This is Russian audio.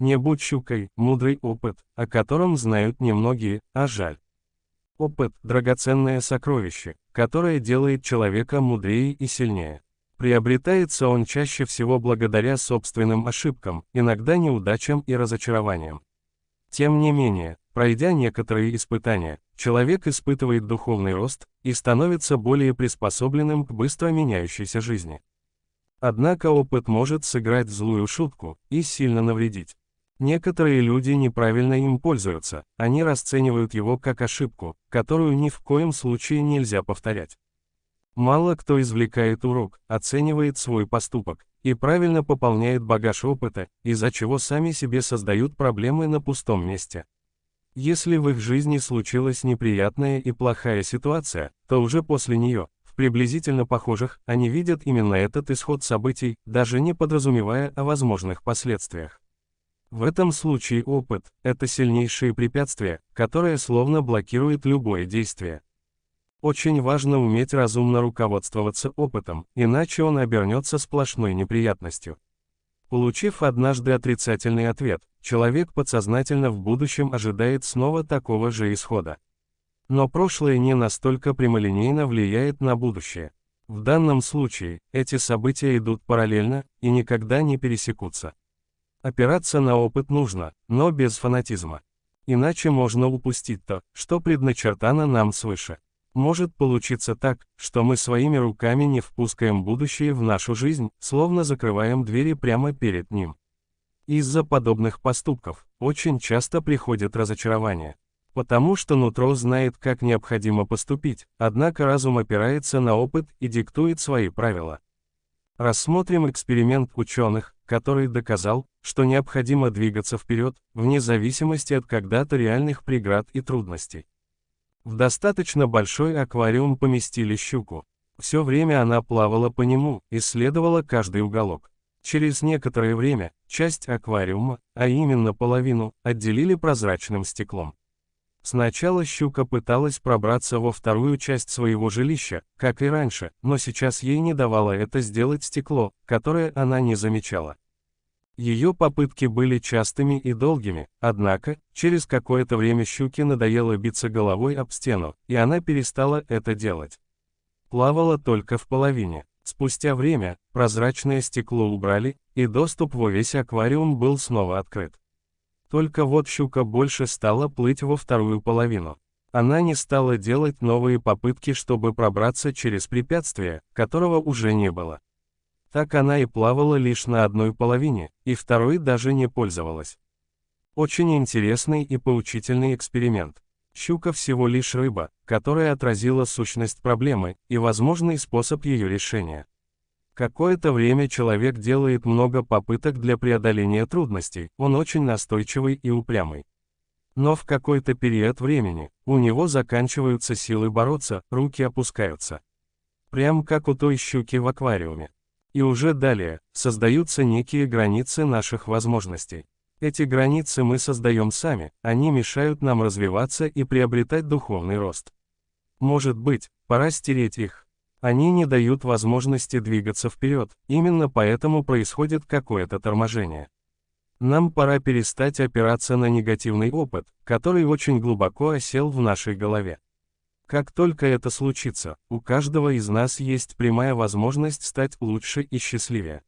Не будь щукой, мудрый опыт, о котором знают немногие, а жаль. Опыт – драгоценное сокровище, которое делает человека мудрее и сильнее. Приобретается он чаще всего благодаря собственным ошибкам, иногда неудачам и разочарованиям. Тем не менее, пройдя некоторые испытания, человек испытывает духовный рост и становится более приспособленным к быстро меняющейся жизни. Однако опыт может сыграть злую шутку и сильно навредить. Некоторые люди неправильно им пользуются, они расценивают его как ошибку, которую ни в коем случае нельзя повторять. Мало кто извлекает урок, оценивает свой поступок и правильно пополняет багаж опыта, из-за чего сами себе создают проблемы на пустом месте. Если в их жизни случилась неприятная и плохая ситуация, то уже после нее, в приблизительно похожих, они видят именно этот исход событий, даже не подразумевая о возможных последствиях. В этом случае опыт – это сильнейшее препятствие, которое словно блокирует любое действие. Очень важно уметь разумно руководствоваться опытом, иначе он обернется сплошной неприятностью. Получив однажды отрицательный ответ, человек подсознательно в будущем ожидает снова такого же исхода. Но прошлое не настолько прямолинейно влияет на будущее. В данном случае, эти события идут параллельно и никогда не пересекутся. Опираться на опыт нужно, но без фанатизма. Иначе можно упустить то, что предначертано нам свыше. Может получиться так, что мы своими руками не впускаем будущее в нашу жизнь, словно закрываем двери прямо перед ним. Из-за подобных поступков очень часто приходит разочарование. Потому что нутро знает, как необходимо поступить, однако разум опирается на опыт и диктует свои правила. Рассмотрим эксперимент ученых, который доказал, что необходимо двигаться вперед, вне зависимости от когда-то реальных преград и трудностей. В достаточно большой аквариум поместили щуку. Все время она плавала по нему, исследовала каждый уголок. Через некоторое время, часть аквариума, а именно половину, отделили прозрачным стеклом. Сначала щука пыталась пробраться во вторую часть своего жилища, как и раньше, но сейчас ей не давало это сделать стекло, которое она не замечала. Ее попытки были частыми и долгими, однако, через какое-то время щуке надоело биться головой об стену, и она перестала это делать. Плавала только в половине. Спустя время, прозрачное стекло убрали, и доступ во весь аквариум был снова открыт. Только вот щука больше стала плыть во вторую половину. Она не стала делать новые попытки, чтобы пробраться через препятствие, которого уже не было. Так она и плавала лишь на одной половине, и второй даже не пользовалась. Очень интересный и поучительный эксперимент. Щука всего лишь рыба, которая отразила сущность проблемы и возможный способ ее решения. Какое-то время человек делает много попыток для преодоления трудностей, он очень настойчивый и упрямый. Но в какой-то период времени, у него заканчиваются силы бороться, руки опускаются. Прям как у той щуки в аквариуме. И уже далее, создаются некие границы наших возможностей. Эти границы мы создаем сами, они мешают нам развиваться и приобретать духовный рост. Может быть, пора стереть их. Они не дают возможности двигаться вперед, именно поэтому происходит какое-то торможение. Нам пора перестать опираться на негативный опыт, который очень глубоко осел в нашей голове. Как только это случится, у каждого из нас есть прямая возможность стать лучше и счастливее.